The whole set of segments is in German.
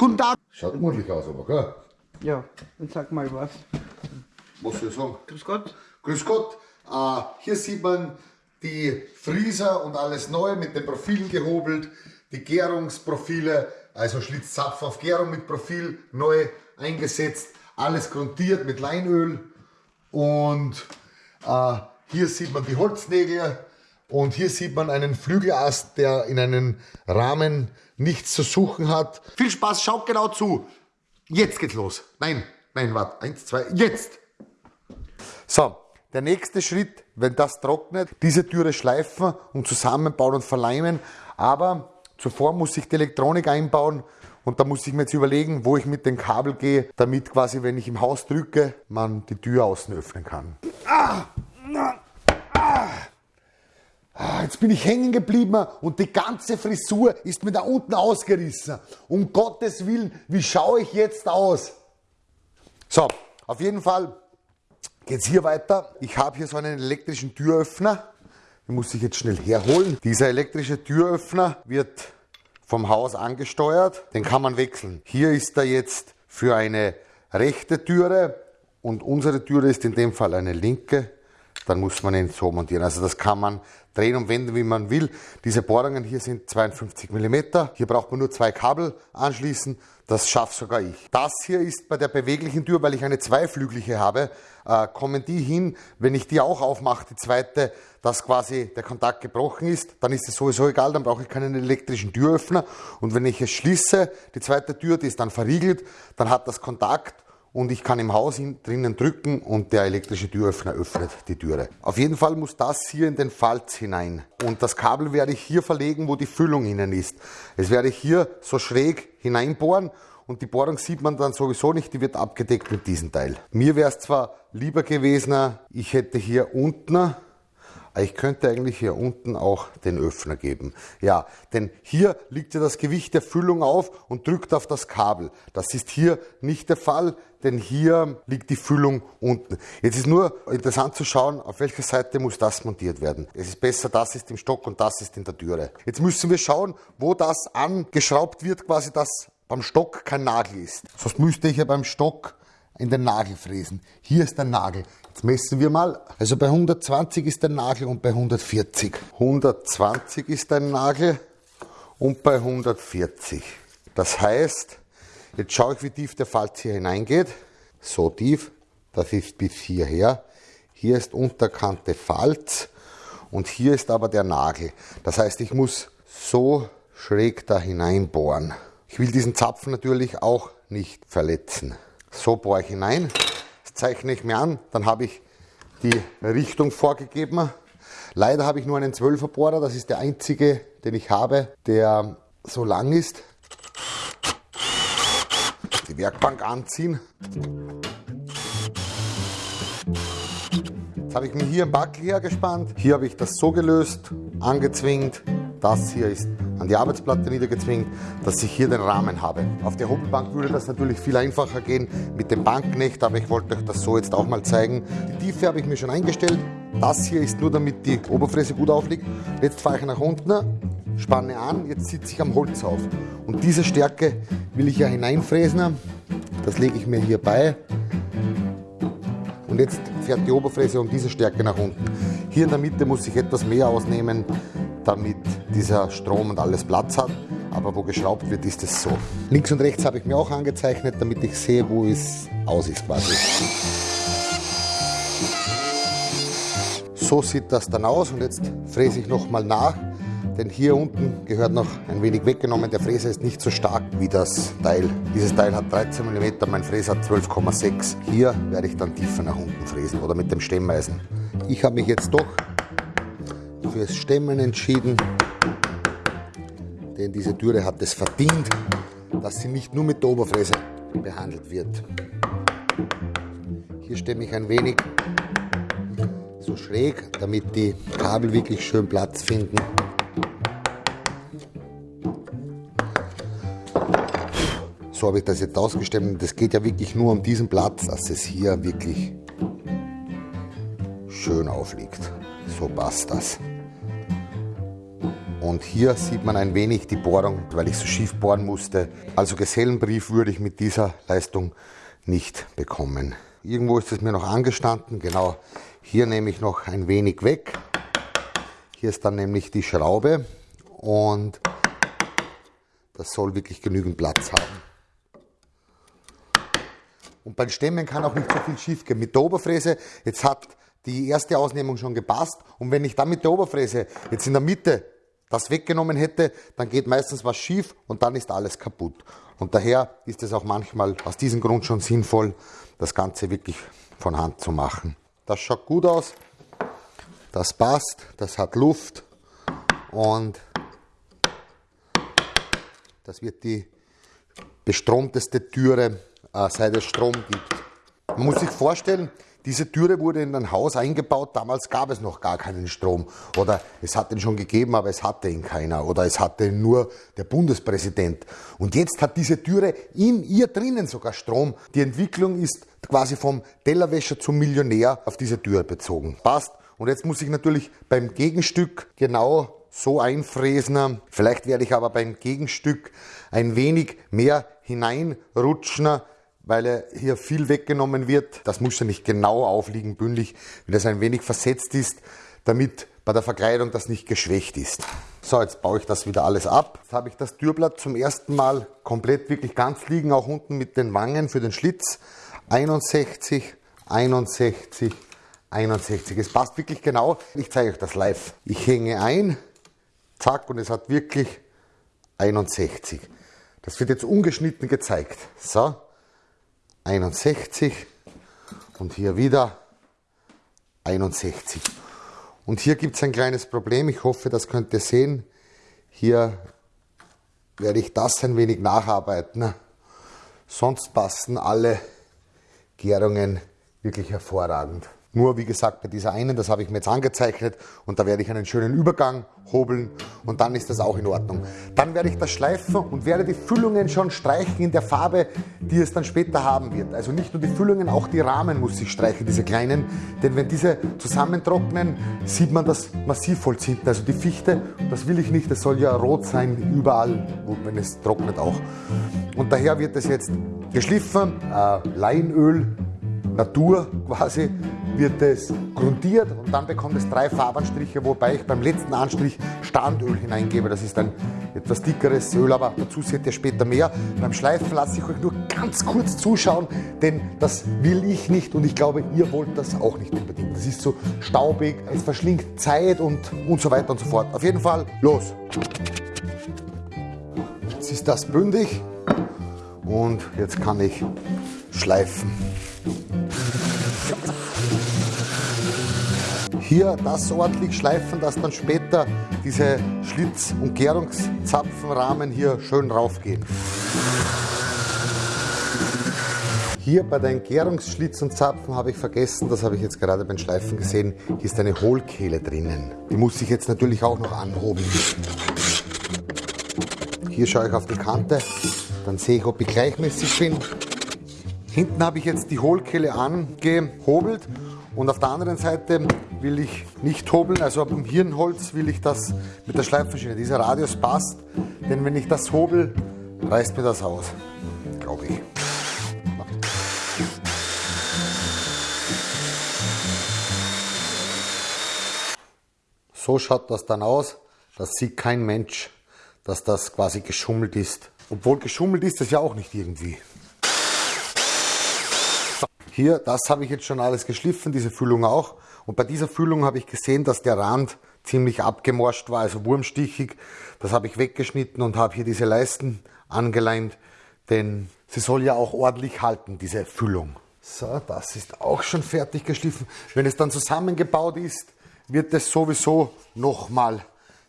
Guten Tag. Schaut gemütlich aus, aber gell? Ja, dann sag mal was. Was soll ich sagen? Grüß Gott. Grüß Gott. Äh, hier sieht man die Frieser und alles neu mit den Profilen gehobelt. Die Gärungsprofile, also Schlitzzapfen auf Gärung mit Profil neu eingesetzt. Alles grundiert mit Leinöl. Und äh, hier sieht man die Holznägel. Und hier sieht man einen Flügelast, der in einem Rahmen nichts zu suchen hat. Viel Spaß, schaut genau zu. Jetzt geht's los. Nein, nein, warte. Eins, zwei, jetzt. So, der nächste Schritt, wenn das trocknet, diese Türe schleifen und zusammenbauen und verleimen. Aber zuvor muss ich die Elektronik einbauen und da muss ich mir jetzt überlegen, wo ich mit dem Kabel gehe, damit quasi, wenn ich im Haus drücke, man die Tür außen öffnen kann. Ah, ah, ah, jetzt bin ich hängen geblieben und die ganze Frisur ist mir da unten ausgerissen. Um Gottes Willen, wie schaue ich jetzt aus? So, auf jeden Fall geht es hier weiter. Ich habe hier so einen elektrischen Türöffner. Den muss ich jetzt schnell herholen. Dieser elektrische Türöffner wird vom Haus angesteuert. Den kann man wechseln. Hier ist er jetzt für eine rechte Türe und unsere Türe ist in dem Fall eine linke. Dann muss man ihn so montieren. Also das kann man drehen und wenden, wie man will. Diese Bohrungen hier sind 52 mm. Hier braucht man nur zwei Kabel anschließen. Das schafft sogar ich. Das hier ist bei der beweglichen Tür, weil ich eine zweiflügliche habe, äh, kommen die hin, wenn ich die auch aufmache, die zweite, dass quasi der Kontakt gebrochen ist, dann ist es sowieso egal, dann brauche ich keinen elektrischen Türöffner. Und wenn ich es schließe, die zweite Tür, die ist dann verriegelt, dann hat das Kontakt und ich kann im Haus drinnen drücken und der elektrische Türöffner öffnet die Türe. Auf jeden Fall muss das hier in den Falz hinein. Und das Kabel werde ich hier verlegen, wo die Füllung innen ist. Es werde ich hier so schräg hineinbohren und die Bohrung sieht man dann sowieso nicht, die wird abgedeckt mit diesem Teil. Mir wäre es zwar lieber gewesen, ich hätte hier unten ich könnte eigentlich hier unten auch den Öffner geben. Ja, denn hier liegt ja das Gewicht der Füllung auf und drückt auf das Kabel. Das ist hier nicht der Fall, denn hier liegt die Füllung unten. Jetzt ist nur interessant zu schauen, auf welcher Seite muss das montiert werden. Es ist besser, das ist im Stock und das ist in der Türe. Jetzt müssen wir schauen, wo das angeschraubt wird, quasi dass beim Stock kein Nagel ist. Sonst müsste ich ja beim Stock in den Nagel fräsen. Hier ist der Nagel. Jetzt messen wir mal. Also bei 120 ist der Nagel und bei 140. 120 ist der Nagel und bei 140. Das heißt, jetzt schaue ich, wie tief der Falz hier hineingeht. So tief, das ist bis hierher. Hier ist unterkante Falz und hier ist aber der Nagel. Das heißt, ich muss so schräg da hineinbohren. Ich will diesen Zapfen natürlich auch nicht verletzen. So bohre ich hinein, das zeichne ich mir an, dann habe ich die Richtung vorgegeben. Leider habe ich nur einen 12er Bohrer, das ist der einzige, den ich habe, der so lang ist. Die Werkbank anziehen. Jetzt habe ich mir hier einen Backel hergespannt. Hier habe ich das so gelöst, angezwingt. Das hier ist an die Arbeitsplatte niedergezwingt, dass ich hier den Rahmen habe. Auf der Hobelbank würde das natürlich viel einfacher gehen mit dem Banknecht, aber ich wollte euch das so jetzt auch mal zeigen. Die Tiefe habe ich mir schon eingestellt. Das hier ist nur, damit die Oberfräse gut aufliegt. Jetzt fahre ich nach unten, spanne an, jetzt sitze ich am Holz auf. Und diese Stärke will ich ja hineinfräsen. Das lege ich mir hier bei. Und jetzt fährt die Oberfräse um diese Stärke nach unten. Hier in der Mitte muss ich etwas mehr ausnehmen, damit dieser Strom und alles Platz hat. Aber wo geschraubt wird, ist es so. Links und rechts habe ich mir auch angezeichnet, damit ich sehe, wo es aus ist quasi. So sieht das dann aus und jetzt fräse ich nochmal nach, denn hier unten gehört noch ein wenig weggenommen. Der Fräser ist nicht so stark wie das Teil. Dieses Teil hat 13 mm, mein Fräser hat 12,6. Hier werde ich dann tiefer nach unten fräsen oder mit dem Stemmeisen. Ich habe mich jetzt doch fürs Stemmen entschieden, denn diese Türe hat es verdient, dass sie nicht nur mit der Oberfräse behandelt wird. Hier stemme ich ein wenig so schräg, damit die Kabel wirklich schön Platz finden. So habe ich das jetzt ausgestemmt. Das geht ja wirklich nur um diesen Platz, dass es hier wirklich schön aufliegt. So passt das. Und hier sieht man ein wenig die Bohrung, weil ich so schief bohren musste. Also Gesellenbrief würde ich mit dieser Leistung nicht bekommen. Irgendwo ist es mir noch angestanden. Genau, hier nehme ich noch ein wenig weg. Hier ist dann nämlich die Schraube und das soll wirklich genügend Platz haben. Und beim Stemmen kann auch nicht so viel schief gehen. Mit der Oberfräse, jetzt hat die erste Ausnehmung schon gepasst. Und wenn ich dann mit der Oberfräse jetzt in der Mitte das weggenommen hätte, dann geht meistens was schief und dann ist alles kaputt. Und daher ist es auch manchmal aus diesem Grund schon sinnvoll, das Ganze wirklich von Hand zu machen. Das schaut gut aus, das passt, das hat Luft und das wird die bestromteste Türe, äh, seit es Strom gibt. Man muss sich vorstellen, diese Türe wurde in ein Haus eingebaut, damals gab es noch gar keinen Strom. Oder es hat ihn schon gegeben, aber es hatte ihn keiner. Oder es hatte nur der Bundespräsident. Und jetzt hat diese Türe in ihr drinnen sogar Strom. Die Entwicklung ist quasi vom Tellerwäscher zum Millionär auf diese Tür bezogen. Passt. Und jetzt muss ich natürlich beim Gegenstück genau so einfräsen. Vielleicht werde ich aber beim Gegenstück ein wenig mehr hineinrutschen, weil hier viel weggenommen wird. Das muss ja nicht genau aufliegen, bündig, wenn das ein wenig versetzt ist, damit bei der Verkleidung das nicht geschwächt ist. So, jetzt baue ich das wieder alles ab. Jetzt habe ich das Türblatt zum ersten Mal komplett wirklich ganz liegen, auch unten mit den Wangen für den Schlitz. 61, 61, 61. Es passt wirklich genau. Ich zeige euch das live. Ich hänge ein, zack, und es hat wirklich 61. Das wird jetzt ungeschnitten gezeigt. So, 61 und hier wieder 61. Und hier gibt es ein kleines Problem. Ich hoffe, das könnt ihr sehen. Hier werde ich das ein wenig nacharbeiten. Sonst passen alle Gärungen wirklich hervorragend. Nur wie gesagt bei dieser einen, das habe ich mir jetzt angezeichnet und da werde ich einen schönen Übergang hobeln und dann ist das auch in Ordnung. Dann werde ich das schleifen und werde die Füllungen schon streichen in der Farbe, die es dann später haben wird. Also nicht nur die Füllungen, auch die Rahmen muss ich streichen, diese kleinen, denn wenn diese zusammentrocknen, sieht man das Massivholz hinten, also die Fichte, das will ich nicht, das soll ja rot sein überall, wenn es trocknet auch. Und daher wird es jetzt geschliffen, äh, Leinöl, Natur quasi, wird es grundiert und dann bekommt es drei Farbanstriche, wobei ich beim letzten Anstrich Standöl hineingebe. Das ist ein etwas dickeres Öl, aber dazu seht ihr später mehr. Beim Schleifen lasse ich euch nur ganz kurz zuschauen, denn das will ich nicht und ich glaube, ihr wollt das auch nicht unbedingt. Das ist so staubig, es verschlingt Zeit und, und so weiter und so fort. Auf jeden Fall, los! Jetzt ist das bündig und jetzt kann ich schleifen. Hier das ordentlich schleifen, dass dann später diese Schlitz- und Gärungszapfenrahmen hier schön raufgehen. Hier bei den Gärungsschlitz und Zapfen habe ich vergessen, das habe ich jetzt gerade beim Schleifen gesehen, hier ist eine Hohlkehle drinnen. Die muss ich jetzt natürlich auch noch anhoben. Hier schaue ich auf die Kante, dann sehe ich, ob ich gleichmäßig bin. Hinten habe ich jetzt die Hohlkehle angehobelt und auf der anderen Seite will ich nicht hobeln, also am Hirnholz will ich das mit der Schleifmaschine. Dieser Radius passt, denn wenn ich das hobel, reißt mir das aus, glaube ich. So schaut das dann aus. Das sieht kein Mensch, dass das quasi geschummelt ist. Obwohl geschummelt ist das ja auch nicht irgendwie. Hier, das habe ich jetzt schon alles geschliffen, diese Füllung auch. Und bei dieser Füllung habe ich gesehen, dass der Rand ziemlich abgemorscht war, also wurmstichig. Das habe ich weggeschnitten und habe hier diese Leisten angeleint, denn sie soll ja auch ordentlich halten, diese Füllung. So, das ist auch schon fertig geschliffen. Wenn es dann zusammengebaut ist, wird es sowieso nochmal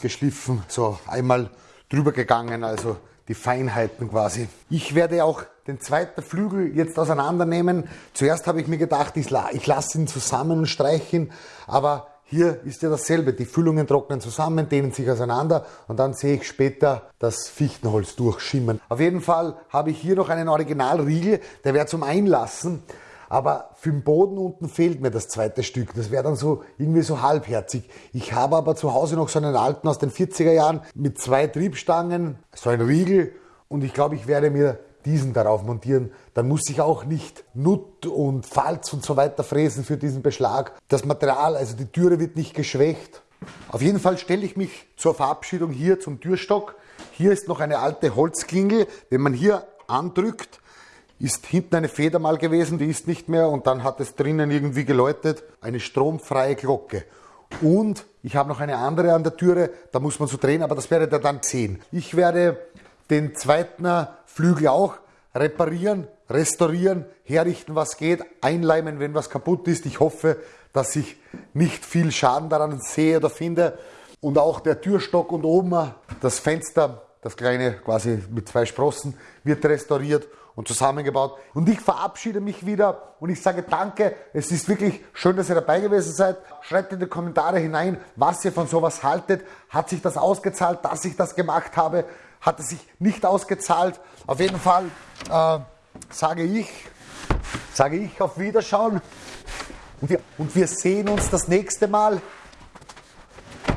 geschliffen, so einmal drüber gegangen, also die Feinheiten quasi. Ich werde auch den zweiten Flügel jetzt auseinandernehmen. Zuerst habe ich mir gedacht, ich, lasse ihn zusammen streichen, aber hier ist ja dasselbe. Die Füllungen trocknen zusammen, dehnen sich auseinander und dann sehe ich später das Fichtenholz durchschimmern. Auf jeden Fall habe ich hier noch einen Originalriegel, der wäre zum Einlassen. Aber für den Boden unten fehlt mir das zweite Stück. Das wäre dann so irgendwie so halbherzig. Ich habe aber zu Hause noch so einen alten aus den 40er Jahren mit zwei Triebstangen, so ein Riegel. Und ich glaube, ich werde mir diesen darauf montieren. Dann muss ich auch nicht Nut und Falz und so weiter fräsen für diesen Beschlag. Das Material, also die Türe wird nicht geschwächt. Auf jeden Fall stelle ich mich zur Verabschiedung hier zum Türstock. Hier ist noch eine alte Holzklingel. Wenn man hier andrückt, ist hinten eine Feder mal gewesen, die ist nicht mehr und dann hat es drinnen irgendwie geläutet. Eine stromfreie Glocke. Und ich habe noch eine andere an der Türe, da muss man so drehen, aber das werdet ihr dann sehen. Ich werde den zweiten Flügel auch reparieren, restaurieren, herrichten, was geht, einleimen, wenn was kaputt ist. Ich hoffe, dass ich nicht viel Schaden daran sehe oder finde. Und auch der Türstock und oben das Fenster, das kleine quasi mit zwei Sprossen, wird restauriert und zusammengebaut. Und ich verabschiede mich wieder und ich sage danke. Es ist wirklich schön, dass ihr dabei gewesen seid. Schreibt in die Kommentare hinein, was ihr von sowas haltet. Hat sich das ausgezahlt, dass ich das gemacht habe? Hat es sich nicht ausgezahlt? Auf jeden Fall äh, sage ich, sage ich auf Wiederschauen. Und wir, und wir sehen uns das nächste Mal.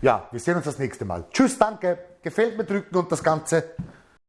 Ja, wir sehen uns das nächste Mal. Tschüss, danke. Gefällt mir drücken und das Ganze.